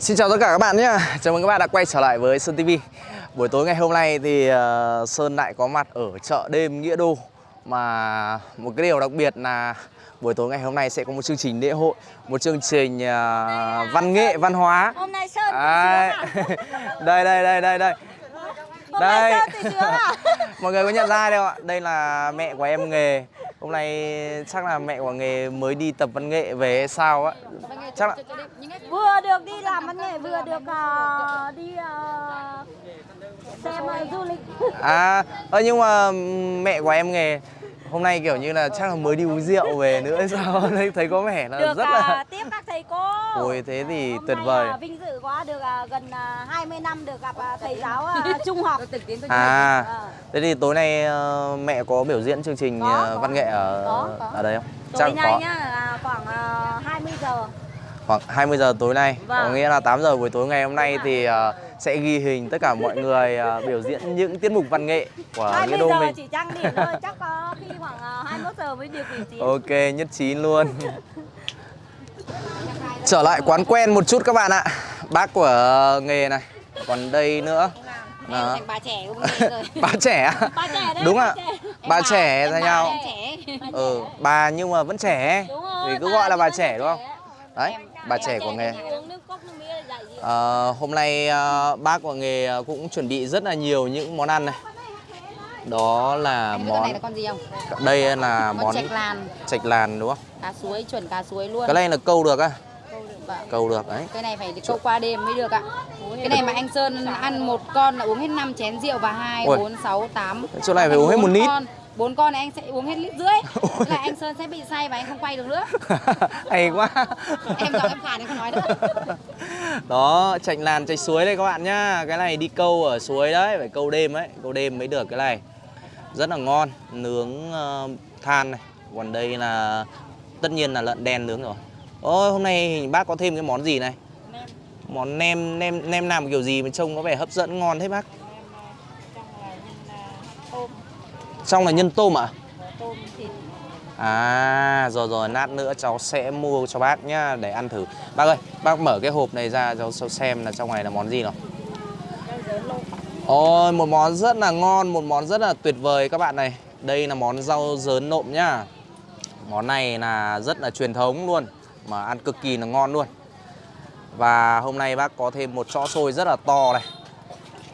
Xin chào tất cả các bạn nhé Chào mừng các bạn đã quay trở lại với Sơn TV Buổi tối ngày hôm nay thì uh, Sơn lại có mặt ở chợ đêm Nghĩa Đô. Mà một cái điều đặc biệt là buổi tối ngày hôm nay sẽ có một chương trình lễ hội Một chương trình uh, văn nghệ, văn hóa. Hôm nay Sơn Đấy. Đây, đây, đây, đây, đây. Hôm Đây. Sơn à? Mọi người có nhận ra ai đâu ạ? Đây là mẹ của em nghề Hôm nay chắc là mẹ của nghề mới đi tập văn nghệ về sao á? Chắc là Vừa được đi làm văn nghệ, vừa được ờ, đi ờ, xem ờ, du lịch. À, ơ nhưng mà mẹ của em nghề hôm nay kiểu như là chắc là mới đi uống rượu về nữa sao thấy thấy có vẻ là Được rất ờ, là tiếp các thầy cô ôi thế thì Hôm tuyệt nay, vời ờ, vinh dự quá, được ờ, gần ờ, 20 năm được gặp ờ, thầy giáo ờ, trung học à Ờ. thế thì tối nay ờ, mẹ có biểu diễn chương trình Có, ờ, có. văn nghệ ở Có, có. ở đây không Tối nay có nhá, là khoảng ờ, 20 giờ khoảng 20 giờ tối nay Vâng. có nghĩa là 8 giờ buổi tối ngày hôm nay thì ờ, sẽ ghi hình tất cả mọi người ờ, biểu diễn những tiết mục văn nghệ của nghĩa 20 đô giờ mình. chỉ trang điểm thôi, chắc có khi khoảng ờ, 21 giờ mới được biểu diễn Ok, nhất trí luôn. Trở lại quán quen một chút các bạn ạ. Bác của nghề này Còn đây nữa. Thành bà trẻ cũng rồi. Bà trẻ à? Bà trẻ đấy, Đúng bà ạ. Bà Em trẻ ra bà, nhau. Ừ, bà nhưng mà vẫn trẻ. Đúng rồi, Thì cứ bà gọi là bà trẻ đúng không? Đấy, bà trẻ của nghề thì uống nước cốc nước Ờ, Hôm nay ờ, bác của nghề cũng chuẩn bị rất là nhiều những món ăn này. Đó là biết con này món là con gì không? Đây là Con món chạch làn. chạch làn đúng không? Cá suối, chuẩn cá suối luôn. Cái này là câu được á. Câu được vâng. Câu được đấy. Cái này phải câu qua đêm mới được ạ. Cái này mà anh Sơn ăn một con là uống hết 5 chén rượu và 2, Ui. 4, 6, 8 Chỗ này phải uống hết một lít. Bốn con. Này anh sẽ uống hết lít rưỡi. Thế là anh Sơn sẽ bị say và anh không quay được nữa. Hay quá. Em giọng em khàn em không nói nữa Đó, chạch làn chạch suối đây các bạn nhá. Cái này đi câu ở suối đấy, phải câu đêm ấy. Câu đêm mới được cái này. Rất là ngon, nướng ờ, than này. Còn đây là tất nhiên là lợn đen nướng rồi. Ôi, hôm nay bác có thêm cái món gì này? Món nem, nem, nem làm kiểu gì mà trông có vẻ hấp dẫn ngon thế bác? Trong là nhân tôm ạ? Tôm thịt À, rồi rồi, lát nữa cháu sẽ mua cho bác nhá để ăn thử. Bác ơi, bác mở cái hộp này ra cháu cháu xem là trong này là món gì nào. Ôi, một món rất là ngon, một món rất là tuyệt vời các bạn này. Đây là món rau dớn nộm nhá. Món này là rất là truyền thống luôn, mà ăn cực kỳ là ngon luôn. Và hôm nay bác có thêm một chõ xôi rất là to này.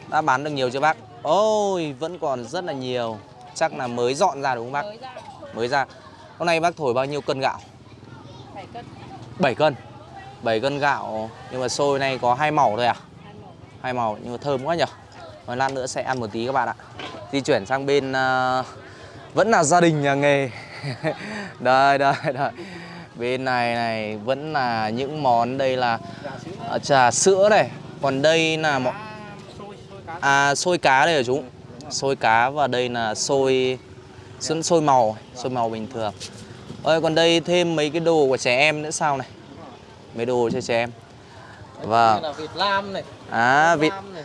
Đã bán được nhiều chưa bác? Ôi, vẫn còn rất là nhiều. Chắc là mới dọn ra đúng không bác? mới ra mới ra Hôm nay bác thổi bao nhiêu cân gạo? 7 cân. 7 cân. 7 cân gạo Nhưng mà xôi này có hai màu thôi à? hai màu. Nhưng mà thơm quá nhỉ Rồi lát nữa sẽ ăn một tí các bạn ạ. Di chuyển sang bên à, Vẫn là gia đình nhà nghề. Đây đây đây. Bên này này vẫn là những món Đây là à, trà sữa này. Còn đây là món À xôi cá đây hả chú Xôi cá và đây là xôi Xôi, xôi màu Xôi màu bình thường. Ơi còn đây thêm mấy cái đồ của trẻ em nữa sao này? Mấy đồ cho trẻ em. Vâng là Việt Nam này, À vị Nam này.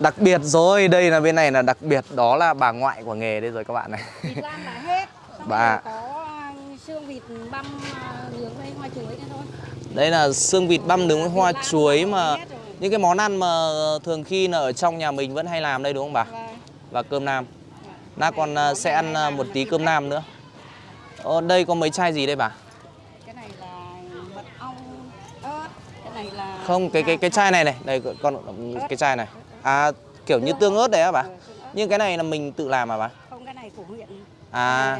đặc biệt rồi Đây là bên này là đặc biệt Đó là bà ngoại của nghề đây rồi các bạn này. Lam là hết. Xong Bà- có à, xương vịt băm à, nướng với hoa chuối thôi. Đây là xương vịt băm nướng với hoa chuối mà Những cái món ăn mà thường khi là ở trong nhà mình vẫn hay làm đây đúng không bà? Vâng. Và cơm nam Lát con à, sẽ ăn à, một tí cơm nam nữa Ờ, đây có mấy chai gì đây bà? cái này là mật ong ớt cái này là Không, cái cái cái chai này này, đây con cái chai này. À kiểu như tương ớt đấy á bà. Nhưng cái này là mình tự làm à bà? không cái này của huyện À,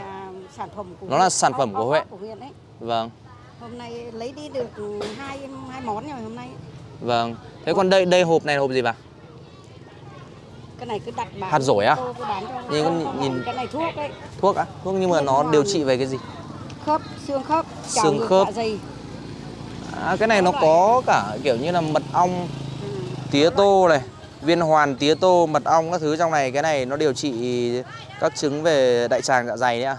sản phẩm của Nó là sản phẩm huyện. của huyện đấy vâng. hôm nay lấy đi được hai hai món rồi hôm nay Vâng. Thế còn đây đây hộp này là hộp gì bà? Cái này cứ đặt bán Hạt á? Cứ bán cho Nhìn con nhìn- cái này thuốc đấy Thuốc á? Thuốc nhưng mà nó điều trị về cái gì? khớp xương khớp Xương khớp. dạ dày À cái này nó có cả kiểu như là mật ong, tía tô này, viên hoàn tía tô, mật ong các thứ trong này. Cái này nó điều trị các chứng về đại tràng dạ dày đấy ạ.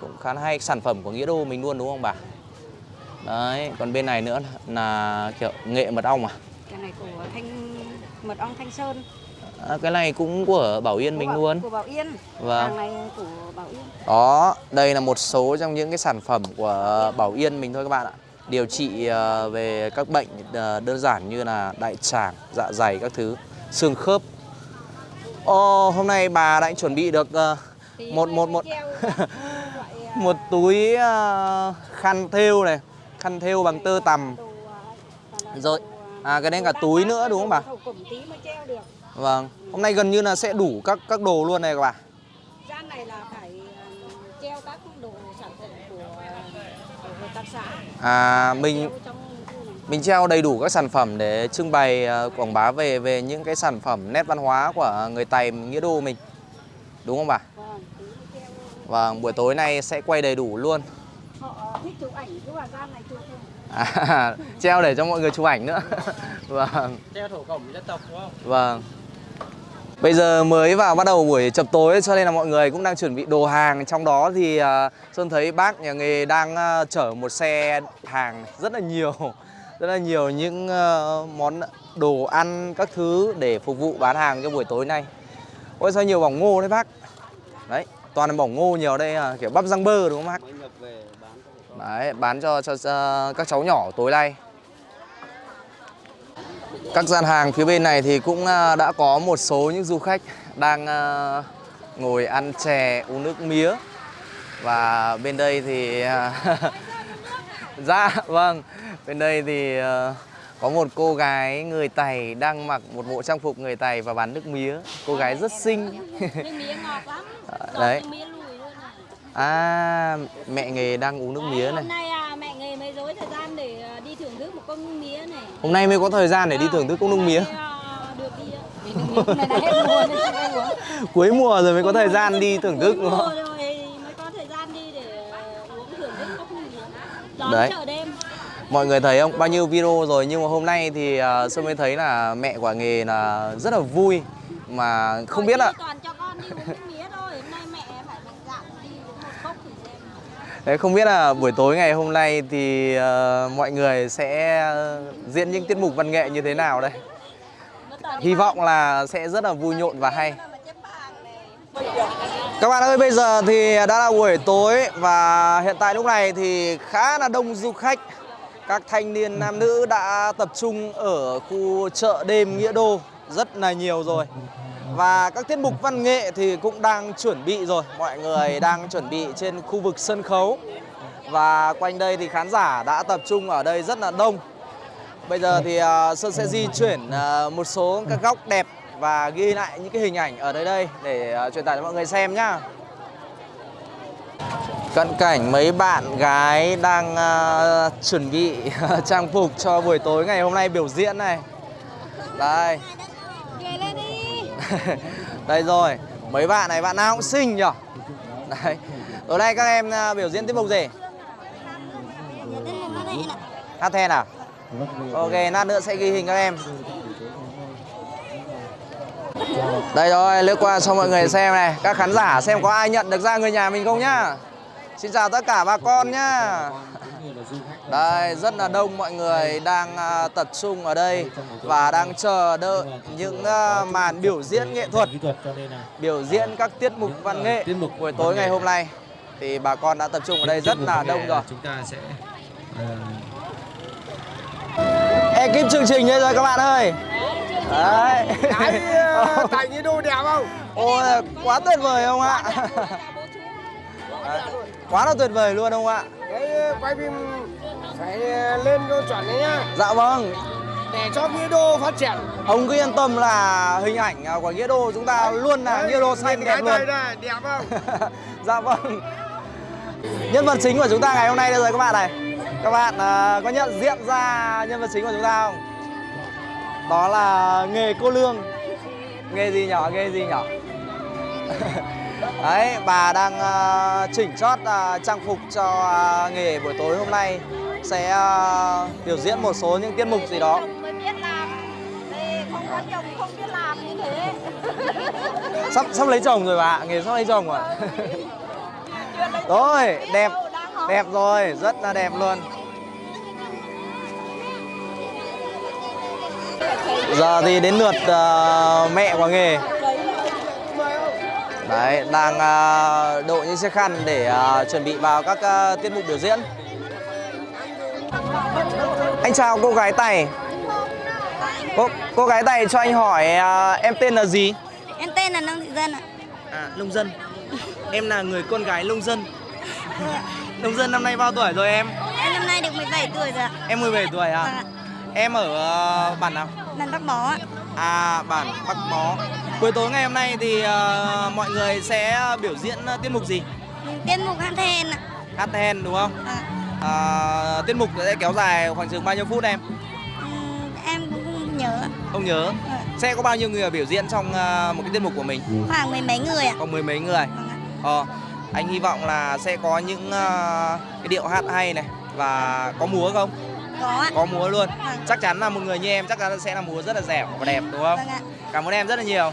Cũng khá hay sản phẩm của Nghĩa Đô mình luôn đúng không bà? Đấy, còn bên này nữa là kiểu nghệ mật ong à? cái này của thanh mật ong thanh sơn À, cái này cũng của Bảo Yên mình của, luôn. của bảo yên Vâng. hàng này của bảo yên Đó, đây là một số trong những cái sản phẩm của Bảo Yên mình thôi các bạn ạ. điều trị ờ, về các bệnh ờ, đơn giản như là đại tràng, dạ dày các thứ, xương khớp. Ồ, hôm nay bà đã chuẩn bị được một một một một túi khăn thêu này, khăn thêu bằng tơ tằm. Rồi, à cái đấy cả túi nữa đúng không bà? Cổng. Vâng, hôm nay gần như là sẽ đủ các các đồ luôn này các bà. Gian này là phải ờ, treo các đồ sản phẩm của, của hợp tác xã. À mình trong mình treo đầy đủ các sản phẩm để trưng bày ờ, quảng bá về về những cái sản phẩm nét văn hóa của người Tày Nghĩa Đô mình. Đúng không bà? Vâng, treo. Vâng, buổi tối nay sẽ quay đầy đủ luôn. Họ thích chụp ảnh cứ vào gian này chụp. À, treo để cho mọi người chụp ảnh nữa. vâng. treo thổ cẩm dân tộc đúng không? Vâng. Bây giờ mới vào bắt đầu buổi chập tối cho nên là mọi người cũng đang chuẩn bị đồ hàng. Trong đó thì à, Sơn thấy bác nhà nghề đang à, chở một xe hàng rất là nhiều. Rất là nhiều những à, món đồ ăn các thứ để phục vụ bán hàng cho buổi tối nay. Ôi sao nhiều bỏng ngô đấy bác. Đấy, toàn là bỏng ngô nhiều đây à, kiểu bắp rang bơ đúng không bác? Đấy, bán cho, cho, cho các cháu nhỏ tối nay. Các gian hàng phía bên này thì cũng à, đã có một số những du khách đang à, ngồi ăn chè, uống nước mía. Và bên đây thì à, dạ vâng, bên đây thì có một cô gái người Tày đang mặc một bộ trang phục người Tày và bán nước mía. Cô gái rất xinh. Nước mía ngọt lắm. Ngọt Đấy. À, mẹ nghề đang uống nước mía này. Hôm nay à, mẹ nghề mới dối thời gian để à, đi thưởng thức một công nước mía này. Hôm nay mới có thời gian để đi thưởng thức công nước mía. Cuối mùa rồi mới có thời gian đi thưởng thức đúng không? mùa rồi mới có thời gian đi để uống thưởng thức cốc nước mía. Đón Đấy. Mọi người thấy không? Bao nhiêu video rồi nhưng mà hôm nay thì uh, Sơn mới thấy là mẹ quả nghề là rất là vui mà không biết là đi toàn cho con đi uống nước mía thôi. Hôm nay mẹ phải mạnh dạn đi uống một cốc thử xem đấy không biết là buổi tối ngày hôm nay thì uh, mọi người sẽ ờ, diễn những tiết mục văn nghệ như thế nào đây? Hy vọng là sẽ rất là vui nhộn và hay. Các bạn ơi, bây giờ thì đã là buổi tối và hiện tại lúc này thì khá là đông du khách. Các thanh niên nam nữ đã tập trung ở khu chợ đêm Nghĩa Đô rất là nhiều rồi. Và các tiết mục văn nghệ thì cũng đang chuẩn bị rồi. Mọi người đang chuẩn bị trên khu vực sân khấu. Và quanh đây thì khán giả đã tập trung ở đây rất là đông. Bây giờ thì uh, Sơn sẽ di chuyển uh, một số các góc đẹp và ghi lại những cái hình ảnh ở đây đây để uh, truyền tải cho mọi người xem nhá. Cận cảnh mấy bạn gái đang uh, chuẩn bị trang phục cho buổi tối ngày hôm nay biểu diễn này. Đây. Đây rồi, mấy bạn này bạn nào cũng xinh nhở. Đấy. Tối nay các em uh, biểu diễn tiết mục gì? Hát then à? Ok, lát nữa sẽ ghi hình các em. Đây rồi, lướt qua cho mọi người xem này Các khán giả xem có ai nhận được ra người nhà mình không nhá Xin chào tất cả bà con nhá đây, rất là đông mọi người đang à, tập trung ở đây Và đang chờ đợi những à, màn biểu diễn nghệ thuật Biểu diễn các tiết mục văn nghệ buổi tối ngày hôm nay. Thì bà con đã tập trung ở đây rất là đông rồi. Chúng ta sẽ Ekip chương trình đây rồi các bạn ơi. Đấy. Tại như đô đẹp không? Ôi, quá tuyệt vời không ạ? Quá là tuyệt vời luôn không ạ cái quay phim phải lên cho chuẩn đấy nhá. Dạ vâng. Để cho nghĩa đô phát triển. Ông cứ yên tâm là hình ảnh của Nghĩa Đô chúng ta luôn là Nghĩa Đô xanh đẹp luôn. này đẹp không? Dạ vâng. Nhân vật chính của chúng ta ngày hôm nay đây rồi các bạn này. Các bạn à, có nhận diện ra nhân vật chính của chúng ta không? Đó là nghề cô Lương. Nghề gì nhỏ, nghề gì nhỏ Đấy, bà đang à, chỉnh chót à, trang phục cho à, nghề buổi tối hôm nay. Sẽ à, biểu diễn một số những tiết mục gì đó. Sắp sắp lấy chồng rồi bà nghề sắp lấy chồng rồi. Rồi, đẹp, đẹp rồi, rất là đẹp luôn. Giờ thì đến lượt ờ, mẹ của nghề Đấy, đang ờ, đội những chiếc khăn để ờ, chuẩn bị vào các ờ, tiết mục biểu diễn anh chào cô gái Tài Cô, cô gái Tài cho anh hỏi em tên là gì? Em tên là Nông Thị Dân ạ. À, nông dân Em là người con gái nông dân Nông dân năm nay bao tuổi rồi em? Em năm nay được 17 tuổi rồi ạ. Em 17 tuổi à? Vâng ạ. Em ở bản nào? Lần Bắc Bó ạ. À, bản Bắc Bó Buổi tối ngày hôm nay thì ờ, mọi người sẽ biểu diễn ờ, tiết mục gì? Tiết mục hát then ạ. Hát then đúng không? À, À, tiết mục sẽ kéo dài khoảng chừng bao nhiêu phút em? ừm, em cũng không nhớ. Không nhớ Ờ, Sẽ có bao nhiêu người biểu diễn trong ờ, một cái tiết mục của mình? Khoảng mười mấy người ạ. Có mười mấy người Vâng. Ờ, anh hy vọng là sẽ có những ờ, cái điệu hát hay này và có múa không? Có ạ. Có múa luôn. Vâng. Chắc chắn là một người như em chắc chắn sẽ là múa rất là dẻo và đẹp đúng không? Vâng ạ. Cảm ơn em rất là nhiều.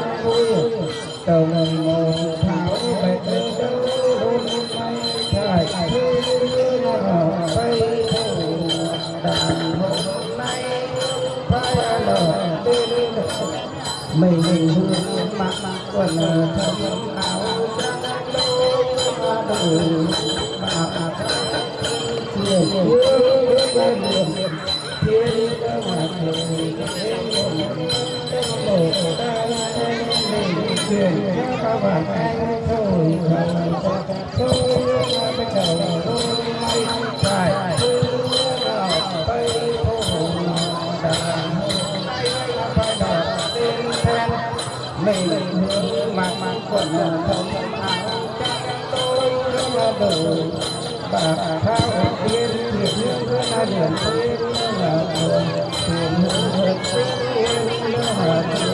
mình hình hương mặc quần thân áo trắng Thank you. bà thao tiên hiệp như là điển tiên là thiền hữu vật tiên là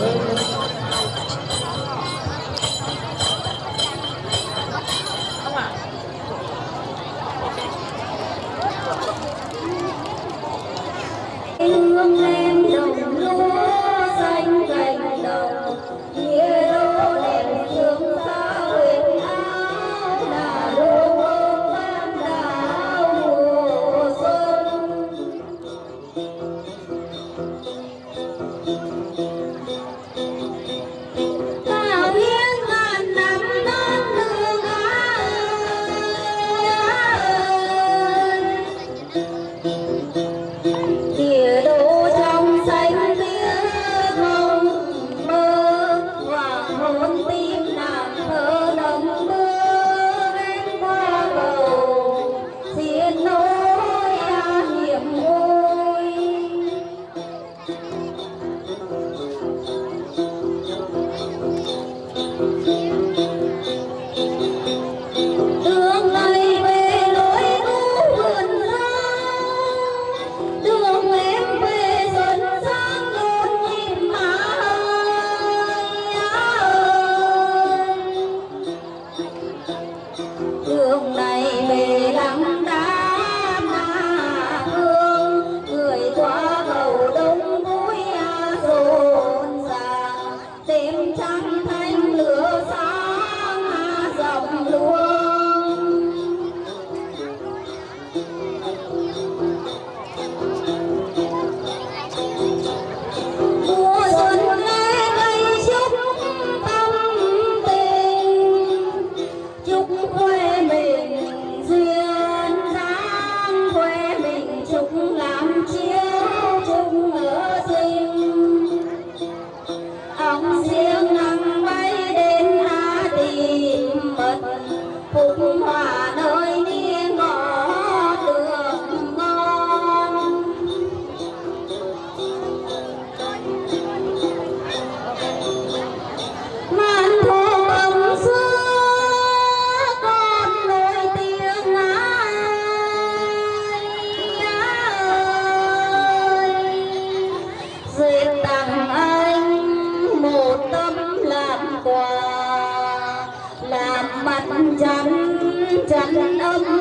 চকু បាត់ចន្ទចន្ទអម